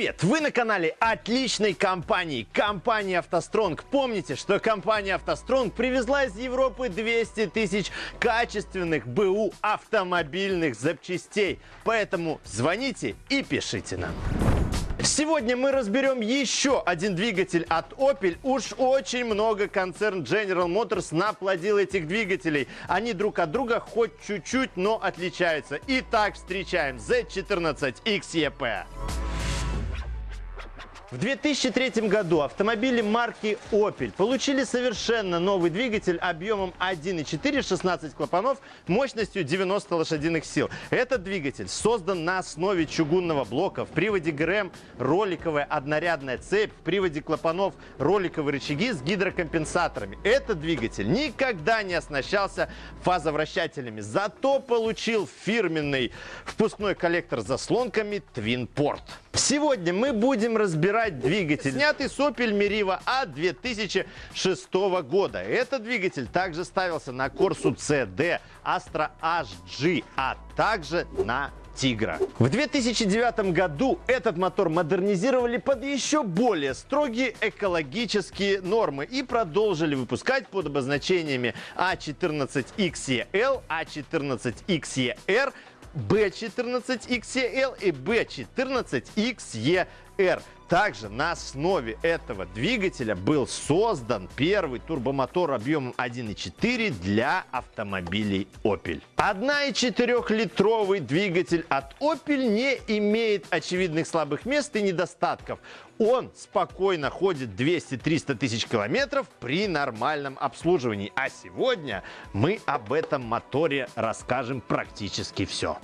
Привет! Вы на канале отличной компании, компании «АвтоСтронг». Помните, что компания «АвтоСтронг» привезла из Европы 200 тысяч качественных БУ автомобильных запчастей. Поэтому звоните и пишите нам. Сегодня мы разберем еще один двигатель от Opel. Уж очень много концерн General Motors наплодил этих двигателей. Они друг от друга хоть чуть-чуть, но отличаются. Итак, встречаем Z14 XEP. В 2003 году автомобили марки Opel получили совершенно новый двигатель объемом 1.4, 16 клапанов, мощностью 90 лошадиных сил. Этот двигатель создан на основе чугунного блока. В приводе ГРМ роликовая однорядная цепь, в приводе клапанов роликовые рычаги с гидрокомпенсаторами. Этот двигатель никогда не оснащался фазовращателями, зато получил фирменный впускной коллектор с заслонками Twin Port. Сегодня мы будем разбирать двигатель, снятый с Opel Meriva от 2006 года. Этот двигатель также ставился на Corsa CD, Astra HG, а также на Тигра. В 2009 году этот мотор модернизировали под еще более строгие экологические нормы и продолжили выпускать под обозначениями A14XEL, A14XER, B14XEL и B14XER. Также на основе этого двигателя был создан первый турбомотор объемом 1.4 для автомобилей Opel. 1,4-литровый двигатель от Opel не имеет очевидных слабых мест и недостатков. Он спокойно ходит 200-300 тысяч километров при нормальном обслуживании. А сегодня мы об этом моторе расскажем практически все.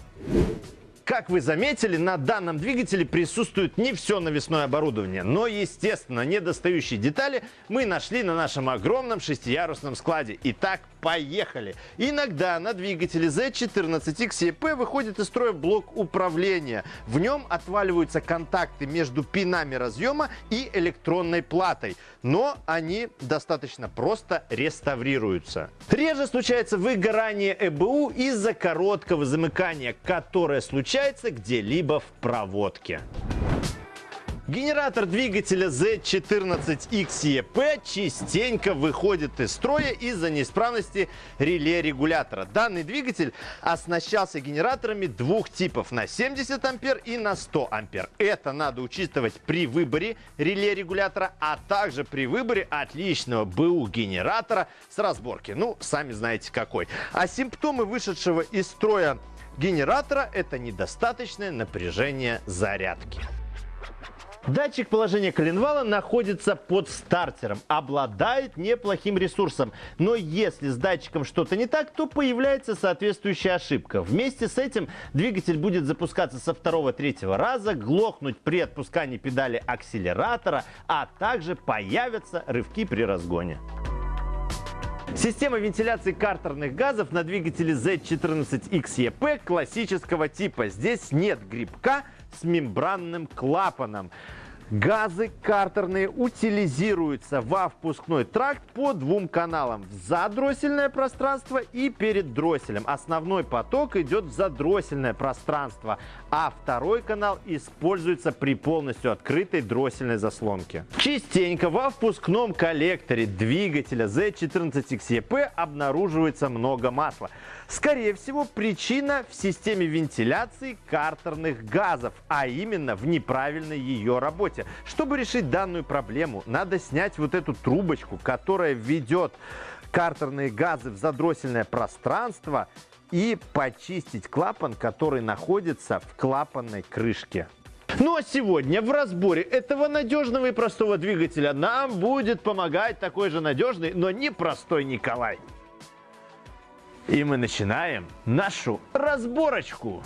Как вы заметили, на данном двигателе присутствует не все навесное оборудование, но, естественно, недостающие детали мы нашли на нашем огромном шестиярусном складе. Итак, поехали! Иногда на двигателе Z14 XEP выходит из строя блок управления. В нем отваливаются контакты между пинами разъема и электронной платой, но они достаточно просто реставрируются. Реже случается выгорание ЭБУ из-за короткого замыкания, которое случается где-либо в проводке. Генератор двигателя Z14XEP частенько выходит из строя из-за неисправности реле регулятора. Данный двигатель оснащался генераторами двух типов на 70 ампер и на 100 ампер. Это надо учитывать при выборе реле регулятора, а также при выборе отличного БУ генератора с разборки. Ну, сами знаете какой. А симптомы вышедшего из строя генератора – это недостаточное напряжение зарядки. Датчик положения коленвала находится под стартером, обладает неплохим ресурсом, но если с датчиком что-то не так, то появляется соответствующая ошибка. Вместе с этим двигатель будет запускаться со второго-третьего раза, глохнуть при отпускании педали акселератора, а также появятся рывки при разгоне. Система вентиляции картерных газов на двигателе Z14XEP классического типа. Здесь нет грибка с мембранным клапаном. Газы картерные утилизируются во впускной тракт по двум каналам. В задроссельное пространство и перед дросселем. Основной поток идет в задроссельное пространство, а второй канал используется при полностью открытой дроссельной заслонке. Частенько во впускном коллекторе двигателя Z14XEP обнаруживается много масла. Скорее всего, причина в системе вентиляции картерных газов, а именно в неправильной ее работе. Чтобы решить данную проблему, надо снять вот эту трубочку, которая ведет картерные газы в задроссельное пространство и почистить клапан, который находится в клапанной крышке. Ну а сегодня в разборе этого надежного и простого двигателя нам будет помогать такой же надежный, но непростой Николай. И мы начинаем нашу разборочку.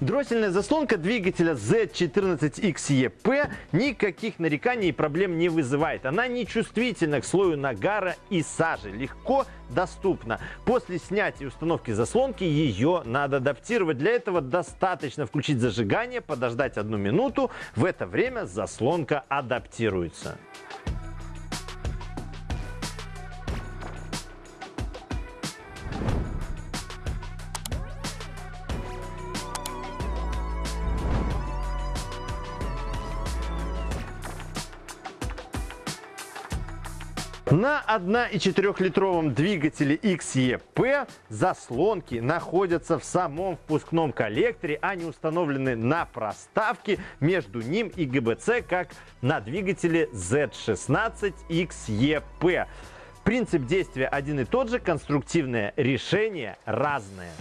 Дроссельная заслонка двигателя Z14XEP никаких нареканий и проблем не вызывает. Она не чувствительна к слою нагара и сажи, легко доступна. После снятия и установки заслонки ее надо адаптировать. Для этого достаточно включить зажигание, подождать одну минуту. В это время заслонка адаптируется. На 1,4-литровом двигателе XEP заслонки находятся в самом впускном коллекторе, а не установлены на проставке между ним и ГБЦ, как на двигателе Z16 XEP. Принцип действия один и тот же, конструктивное решение разное.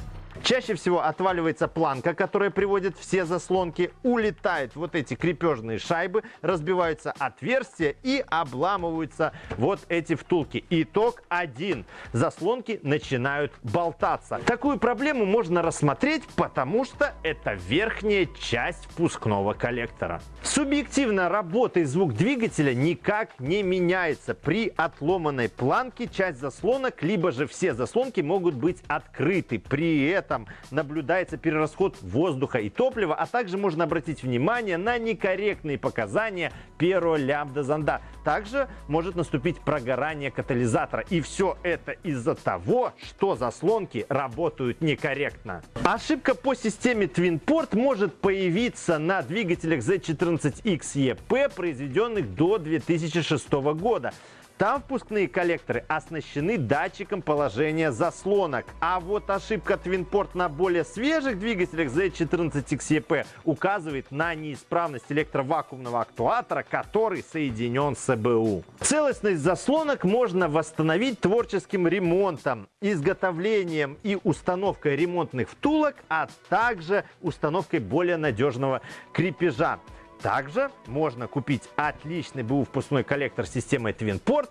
Чаще всего отваливается планка, которая приводит все заслонки, улетают вот эти крепежные шайбы, разбиваются отверстия и обламываются вот эти втулки. Итог один. Заслонки начинают болтаться. Такую проблему можно рассмотреть, потому что это верхняя часть впускного коллектора. Субъективно работа и звук двигателя никак не меняется. При отломанной планке часть заслонок, либо же все заслонки могут быть открыты. При этом этом наблюдается перерасход воздуха и топлива, а также можно обратить внимание на некорректные показания первого лямбда зонда. Также может наступить прогорание катализатора. И все это из-за того, что заслонки работают некорректно. Ошибка по системе TwinPort может появиться на двигателях Z14XEP, произведенных до 2006 года. Там впускные коллекторы оснащены датчиком положения заслонок. А вот ошибка TwinPort на более свежих двигателях Z14XEP указывает на неисправность электровакуумного актуатора, который соединен с ЭБУ. Целостность заслонок можно восстановить творческим ремонтом, изготовлением и установкой ремонтных втулок, а также установкой более надежного крепежа. Также можно купить отличный БУ впускной коллектор системы TwinPort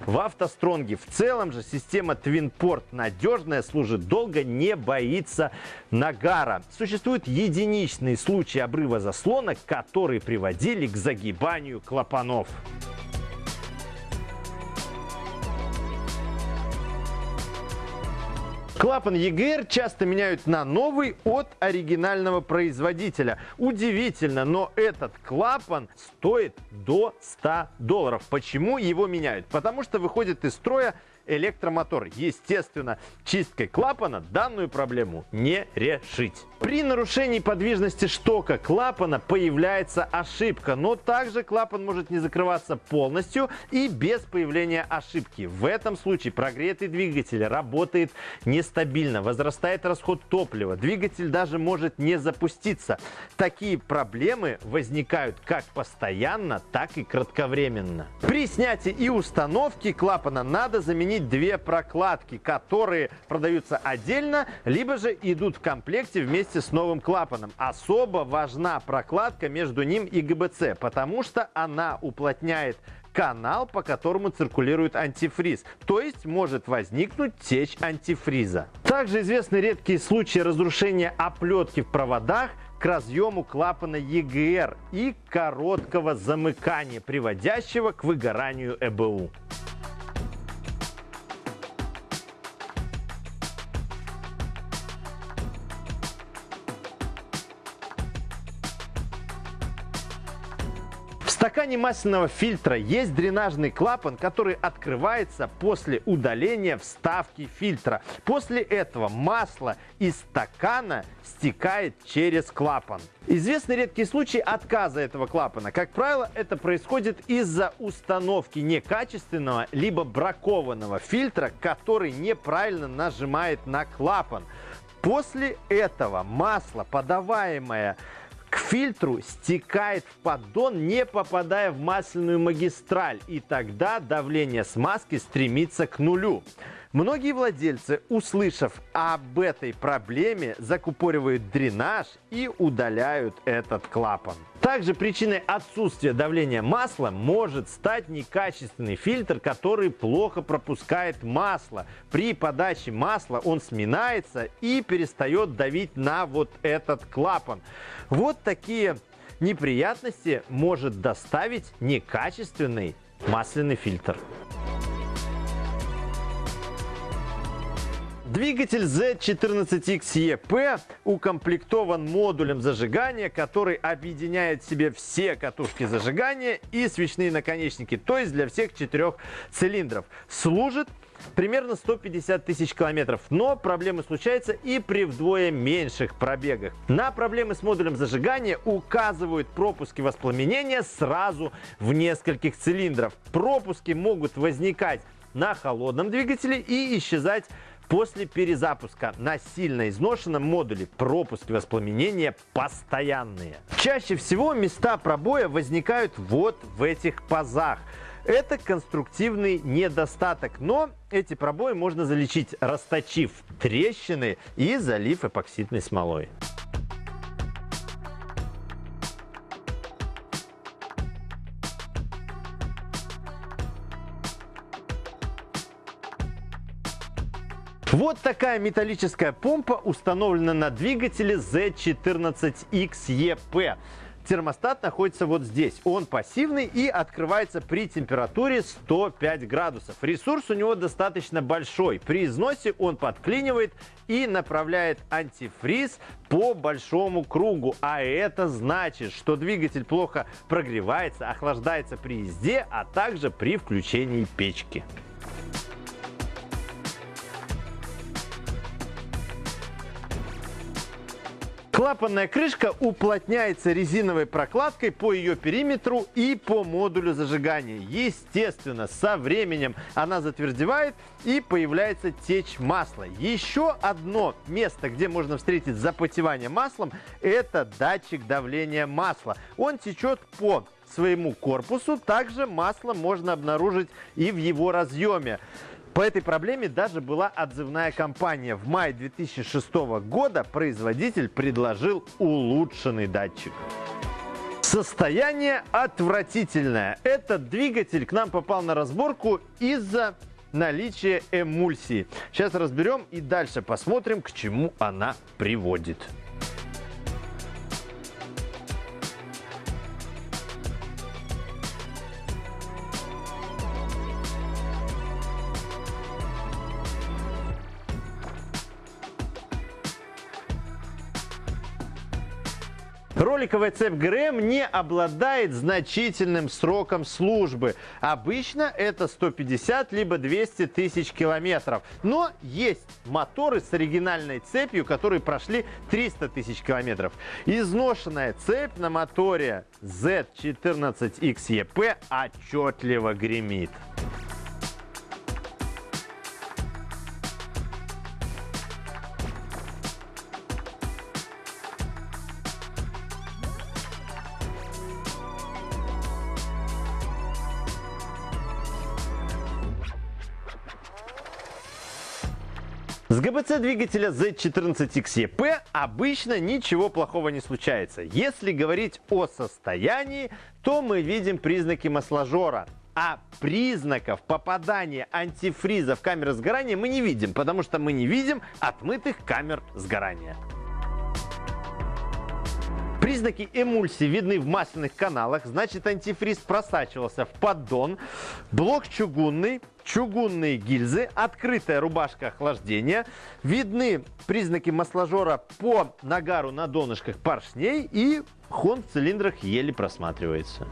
в автостронге. В целом же система TwinPort надежная, служит долго, не боится нагара. Существуют единичные случаи обрыва заслонок, которые приводили к загибанию клапанов. Клапан EGR часто меняют на новый от оригинального производителя. Удивительно, но этот клапан стоит до 100 долларов. Почему его меняют? Потому что выходит из строя электромотор. Естественно, чисткой клапана данную проблему не решить. При нарушении подвижности штока клапана появляется ошибка, но также клапан может не закрываться полностью и без появления ошибки. В этом случае прогретый двигатель работает нестабильно, возрастает расход топлива, двигатель даже может не запуститься. Такие проблемы возникают как постоянно, так и кратковременно. При снятии и установке клапана надо заменить заменить две прокладки, которые продаются отдельно, либо же идут в комплекте вместе с новым клапаном. Особо важна прокладка между ним и ГБЦ, потому что она уплотняет канал, по которому циркулирует антифриз. То есть может возникнуть течь антифриза. Также известны редкие случаи разрушения оплетки в проводах к разъему клапана EGR и короткого замыкания, приводящего к выгоранию ЭБУ. Стакане масляного фильтра есть дренажный клапан, который открывается после удаления вставки фильтра. После этого масло из стакана стекает через клапан. Известны редкие случаи отказа этого клапана. Как правило, это происходит из-за установки некачественного либо бракованного фильтра, который неправильно нажимает на клапан. После этого масло, подаваемое к фильтру стекает в поддон, не попадая в масляную магистраль. И тогда давление смазки стремится к нулю. Многие владельцы, услышав об этой проблеме, закупоривают дренаж и удаляют этот клапан. Также причиной отсутствия давления масла может стать некачественный фильтр, который плохо пропускает масло. При подаче масла он сминается и перестает давить на вот этот клапан. Вот такие неприятности может доставить некачественный масляный фильтр. Двигатель Z14XEP укомплектован модулем зажигания, который объединяет в себе все катушки зажигания и свечные наконечники, то есть для всех четырех цилиндров. Служит примерно 150 тысяч километров. Но проблемы случаются и при вдвое меньших пробегах. На проблемы с модулем зажигания указывают пропуски воспламенения сразу в нескольких цилиндров. Пропуски могут возникать на холодном двигателе и исчезать после перезапуска на сильно изношенном модуле пропуск воспламенения постоянные. Чаще всего места пробоя возникают вот в этих пазах. Это конструктивный недостаток, но эти пробои можно залечить, расточив трещины и залив эпоксидной смолой. Вот такая металлическая помпа установлена на двигателе Z14XEP. Термостат находится вот здесь. Он пассивный и открывается при температуре 105 градусов. Ресурс у него достаточно большой. При износе он подклинивает и направляет антифриз по большому кругу. А это значит, что двигатель плохо прогревается, охлаждается при езде, а также при включении печки. Клапанная крышка уплотняется резиновой прокладкой по ее периметру и по модулю зажигания. Естественно, со временем она затвердевает и появляется течь масла. Еще одно место, где можно встретить запотевание маслом, это датчик давления масла. Он течет по своему корпусу. Также масло можно обнаружить и в его разъеме. По этой проблеме даже была отзывная кампания. В мае 2006 года производитель предложил улучшенный датчик. Состояние отвратительное. Этот двигатель к нам попал на разборку из-за наличия эмульсии. Сейчас разберем и дальше посмотрим, к чему она приводит. Роликовая цепь ГРМ не обладает значительным сроком службы. Обычно это 150 либо 200 тысяч километров. Но есть моторы с оригинальной цепью, которые прошли 300 тысяч километров. Изношенная цепь на моторе Z14XEP отчетливо гремит. С ГБЦ двигателя Z14XEP обычно ничего плохого не случается. Если говорить о состоянии, то мы видим признаки масложора. А признаков попадания антифриза в камеры сгорания мы не видим, потому что мы не видим отмытых камер сгорания. Признаки эмульсии видны в масляных каналах, значит антифриз просачивался в поддон. Блок чугунный, чугунные гильзы, открытая рубашка охлаждения. Видны признаки масложора по нагару на донышках поршней и хон в цилиндрах еле просматривается.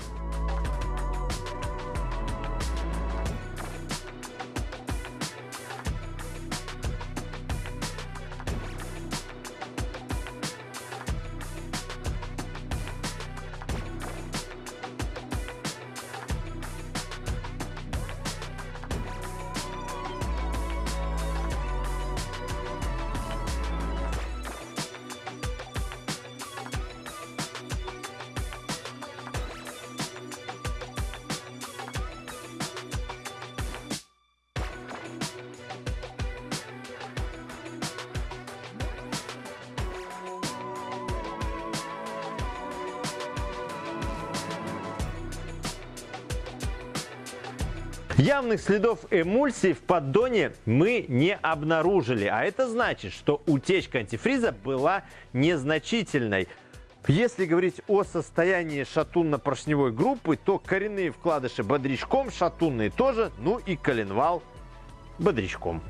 Явных следов эмульсии в поддоне мы не обнаружили, а это значит, что утечка антифриза была незначительной. Если говорить о состоянии шатунно-поршневой группы, то коренные вкладыши бодрячком, шатунные тоже, ну и коленвал бодрячком.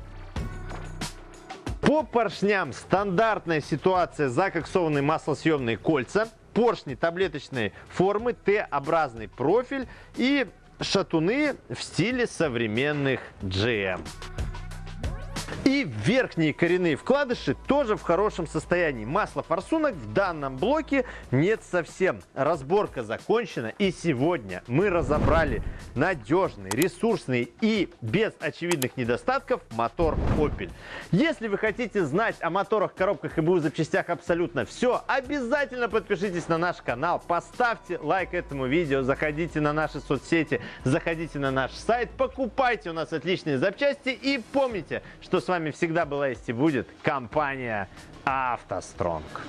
По поршням стандартная ситуация закоксованные маслосъемные кольца, поршни таблеточной формы, Т-образный профиль и шатуны в стиле современных GM. И верхние коренные вкладыши тоже в хорошем состоянии. Масла форсунок в данном блоке нет совсем. Разборка закончена и сегодня мы разобрали надежный, ресурсный и без очевидных недостатков мотор Opel. Если вы хотите знать о моторах, коробках и БУ запчастях абсолютно все, обязательно подпишитесь на наш канал, поставьте лайк этому видео, заходите на наши соцсети, заходите на наш сайт, покупайте у нас отличные запчасти и помните, что с вами всегда была есть и будет компания «АвтоСтронг».